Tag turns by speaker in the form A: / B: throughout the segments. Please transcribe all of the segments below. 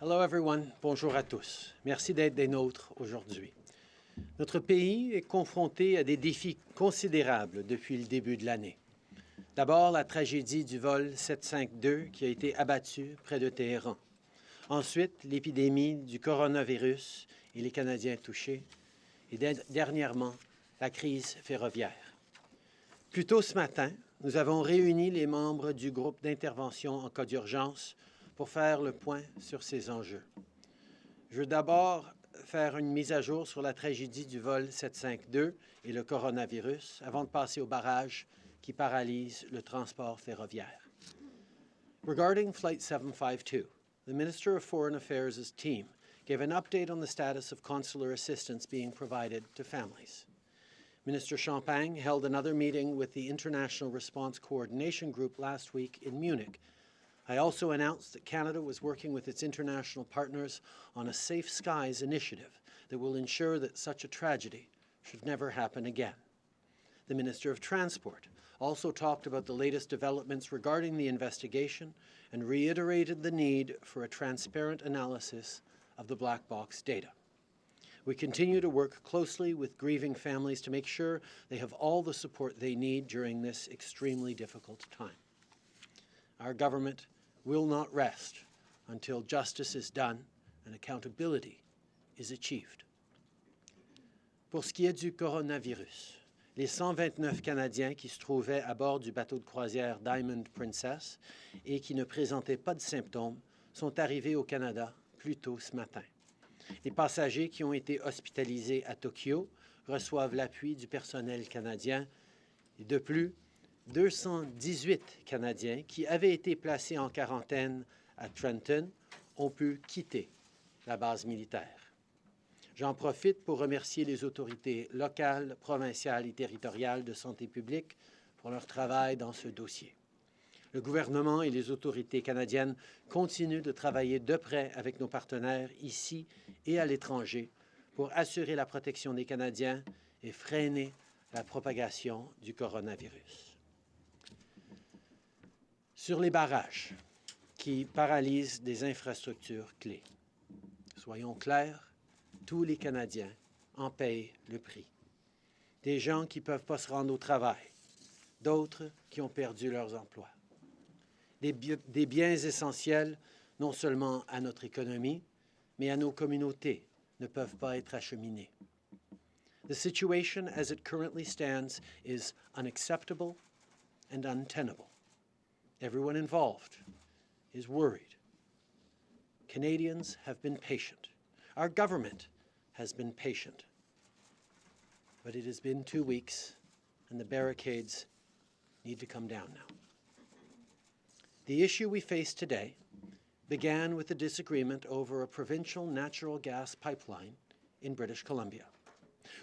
A: Hello everyone, bonjour à tous. Merci d'être des nôtres aujourd'hui. Notre pays est confronté à des défis considérables depuis le début de l'année. D'abord, la tragédie du vol 752 qui a été abattu près de Téhéran. Ensuite, l'épidémie du coronavirus et les Canadiens touchés. Et dernièrement, la crise ferroviaire. Plus tôt ce matin, nous avons réuni les membres du groupe d'intervention en cas d'urgence pour faire le point sur ces enjeux. Je veux d'abord faire une mise à jour sur la tragédie du vol 752 et le coronavirus avant de passer au barrage qui paralyse le transport ferroviaire. Regarding Flight 752, the Minister of Foreign Affairs' team gave an update on the status of consular assistance being provided to families. Minister Champagne held another meeting with the International Response Coordination Group last week in Munich I also announced that Canada was working with its international partners on a Safe Skies initiative that will ensure that such a tragedy should never happen again. The Minister of Transport also talked about the latest developments regarding the investigation and reiterated the need for a transparent analysis of the black box data. We continue to work closely with grieving families to make sure they have all the support they need during this extremely difficult time. Our government will not rest until justice is done and accountability is achieved. Pour ce qui est du coronavirus, les 129 Canadiens qui se trouvaient à bord du bateau de croisière Diamond Princess et qui ne présentaient pas de symptômes sont arrivés au Canada plus tôt ce matin. Les passagers qui ont été hospitalisés à Tokyo reçoivent l'appui du personnel canadien. Et de plus, 218 Canadiens qui avaient été placés en quarantaine à Trenton ont pu quitter la base militaire. J'en profite pour remercier les autorités locales, provinciales et territoriales de santé publique pour leur travail dans ce dossier. Le gouvernement et les autorités canadiennes continuent de travailler de près avec nos partenaires ici et à l'étranger pour assurer la protection des Canadiens et freiner la propagation du coronavirus sur les barrages qui paralysent des infrastructures clés. Soyons clairs, tous les Canadiens en payent le prix. Des gens qui ne peuvent pas se rendre au travail, d'autres qui ont perdu leurs emplois. Des, des biens essentiels non seulement à notre économie, mais à nos communautés ne peuvent pas être acheminés. The situation as it currently stands is unacceptable and untenable. Everyone involved is worried. Canadians have been patient. Our government has been patient. But it has been two weeks, and the barricades need to come down now. The issue we face today began with a disagreement over a provincial natural gas pipeline in British Columbia.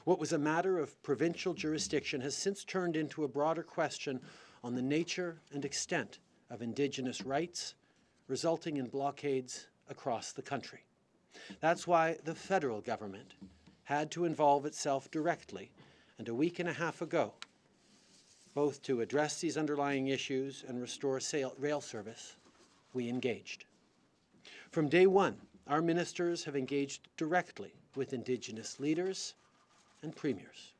A: What was a matter of provincial jurisdiction has since turned into a broader question on the nature and extent of Indigenous rights, resulting in blockades across the country. That's why the federal government had to involve itself directly, and a week and a half ago, both to address these underlying issues and restore rail service, we engaged. From day one, our ministers have engaged directly with Indigenous leaders and premiers.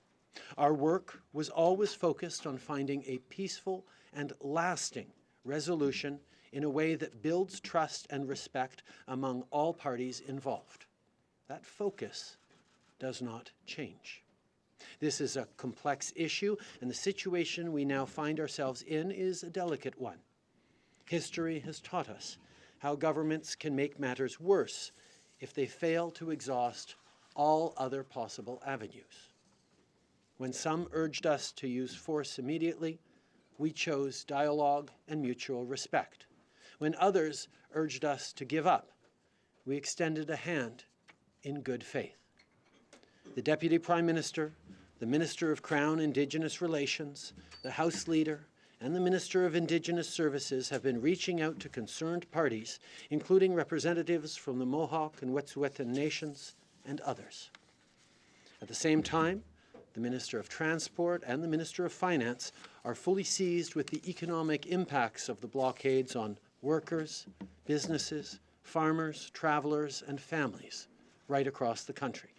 A: Our work was always focused on finding a peaceful and lasting resolution in a way that builds trust and respect among all parties involved. That focus does not change. This is a complex issue, and the situation we now find ourselves in is a delicate one. History has taught us how governments can make matters worse if they fail to exhaust all other possible avenues. When some urged us to use force immediately, we chose dialogue and mutual respect. When others urged us to give up, we extended a hand in good faith. The Deputy Prime Minister, the Minister of Crown Indigenous Relations, the House Leader, and the Minister of Indigenous Services have been reaching out to concerned parties, including representatives from the Mohawk and Wet'suwet'en nations and others. At the same time, the Minister of Transport and the Minister of Finance are fully seized with the economic impacts of the blockades on workers, businesses, farmers, travelers, and families right across the country.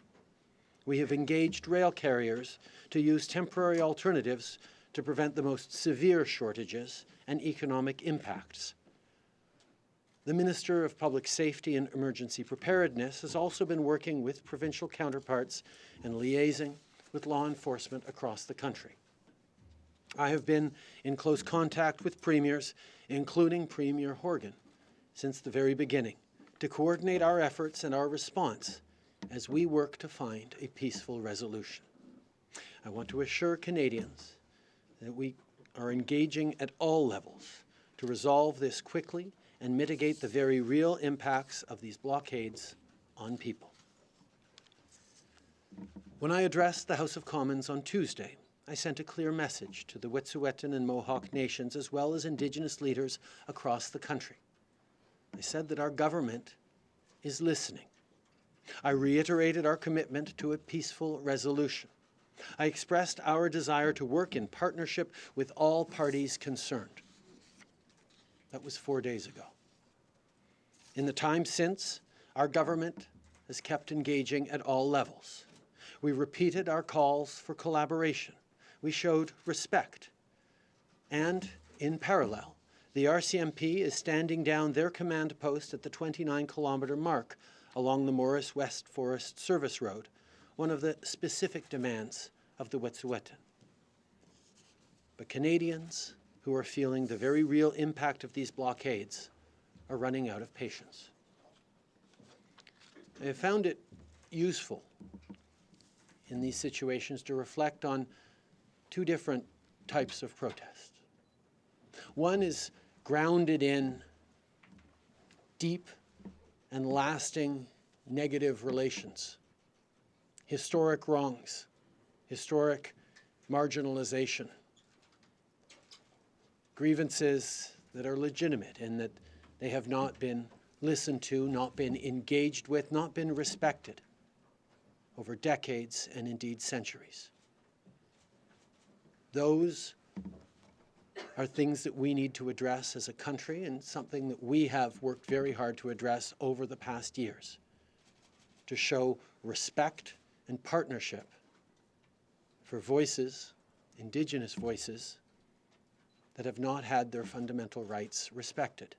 A: We have engaged rail carriers to use temporary alternatives to prevent the most severe shortages and economic impacts. The Minister of Public Safety and Emergency Preparedness has also been working with provincial counterparts and liaising with law enforcement across the country. I have been in close contact with premiers, including Premier Horgan, since the very beginning, to coordinate our efforts and our response as we work to find a peaceful resolution. I want to assure Canadians that we are engaging at all levels to resolve this quickly and mitigate the very real impacts of these blockades on people. When I addressed the House of Commons on Tuesday, I sent a clear message to the Wet'suwet'en and Mohawk nations as well as Indigenous leaders across the country. I said that our government is listening. I reiterated our commitment to a peaceful resolution. I expressed our desire to work in partnership with all parties concerned. That was four days ago. In the time since, our government has kept engaging at all levels. We repeated our calls for collaboration. We showed respect. And, in parallel, the RCMP is standing down their command post at the 29-kilometre mark along the Morice West Forest Service Road, one of the specific demands of the Wet'suwet'en. But Canadians who are feeling the very real impact of these blockades are running out of patience. I have found it useful in these situations to reflect on two different types of protest. One is grounded in deep and lasting negative relations, historic wrongs, historic marginalization, grievances that are legitimate and that they have not been listened to, not been engaged with, not been respected over decades and indeed centuries. Those are things that we need to address as a country and something that we have worked very hard to address over the past years to show respect and partnership for voices, Indigenous voices, that have not had their fundamental rights respected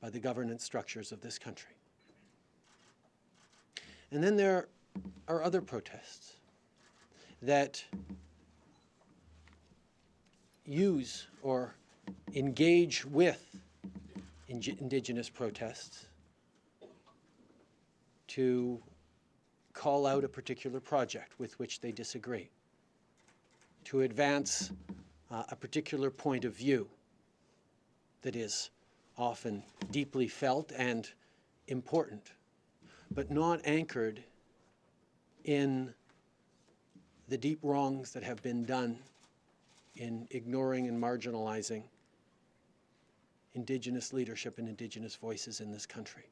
A: by the governance structures of this country. And then there are other protests that use or engage with indigenous protests to call out a particular project with which they disagree, to advance uh, a particular point of view that is often deeply felt and important, but not anchored in the deep wrongs that have been done in ignoring and marginalizing Indigenous leadership and Indigenous voices in this country.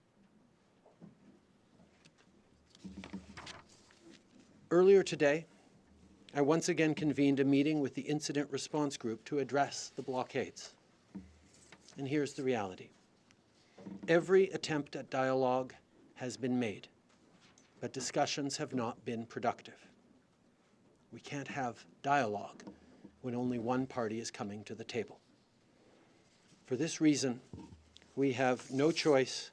A: Earlier today, I once again convened a meeting with the Incident Response Group to address the blockades. And here's the reality. Every attempt at dialogue has been made, but discussions have not been productive. We can't have dialogue when only one party is coming to the table. For this reason, we have no choice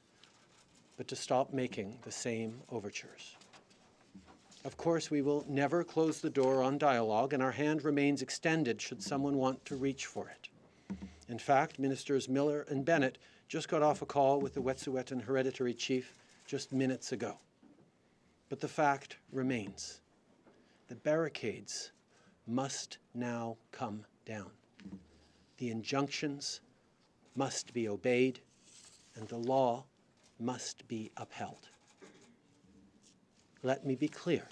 A: but to stop making the same overtures. Of course, we will never close the door on dialogue, and our hand remains extended should someone want to reach for it. In fact, Ministers Miller and Bennett just got off a call with the Wet'suwet'en Hereditary Chief just minutes ago. But the fact remains. The barricades must now come down. The injunctions must be obeyed, and the law must be upheld. Let me be clear.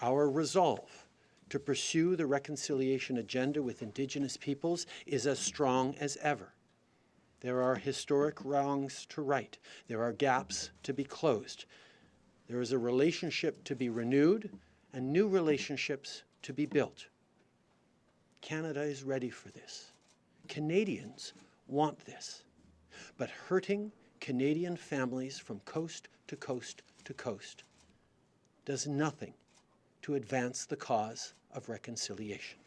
A: Our resolve to pursue the reconciliation agenda with Indigenous peoples is as strong as ever. There are historic wrongs to right. There are gaps to be closed. There is a relationship to be renewed and new relationships to be built. Canada is ready for this. Canadians want this. But hurting Canadian families from coast to coast to coast does nothing to advance the cause of reconciliation.